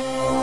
Oh.